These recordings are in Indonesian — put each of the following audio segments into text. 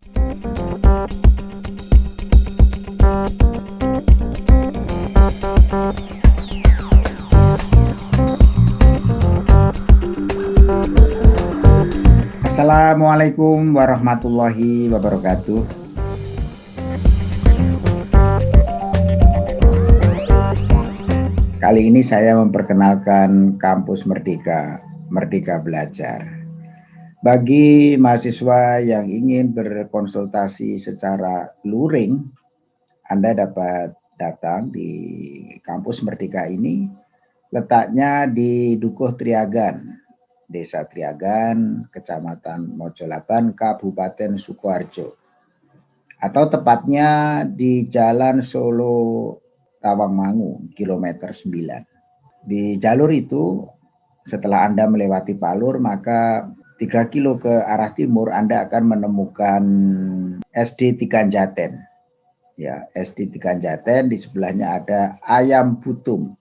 Assalamualaikum warahmatullahi wabarakatuh. Kali ini saya memperkenalkan kampus Merdeka, Merdeka Belajar. Bagi mahasiswa yang ingin berkonsultasi secara luring, Anda dapat datang di kampus Merdeka ini. Letaknya di Dukuh Triagan, Desa Triagan, Kecamatan Mojolaban, Kabupaten Sukoharjo. Atau tepatnya di Jalan Solo Tawangmangu, kilometer 9. Di jalur itu, setelah Anda melewati Palur, maka 3 kilo ke arah timur Anda akan menemukan SD Tiganjaten. Ya, SD Tiganjaten di sebelahnya ada Ayam Butung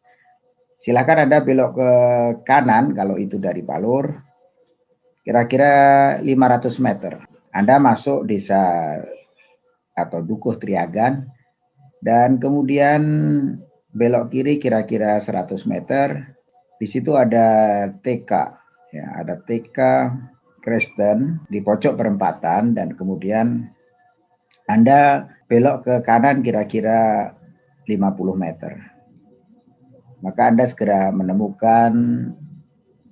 Silakan Anda belok ke kanan kalau itu dari Palur. Kira-kira 500 meter. Anda masuk desa atau Dukuh Triagan dan kemudian belok kiri kira-kira 100 meter. Di situ ada TK, ya, ada TK Kristen di pojok perempatan dan kemudian Anda belok ke kanan kira-kira 50 meter maka Anda segera menemukan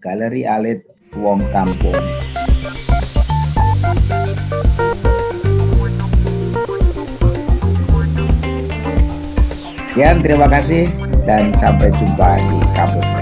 Galeri Alit Wong Kampung. Sekian, terima kasih dan sampai jumpa di kampus.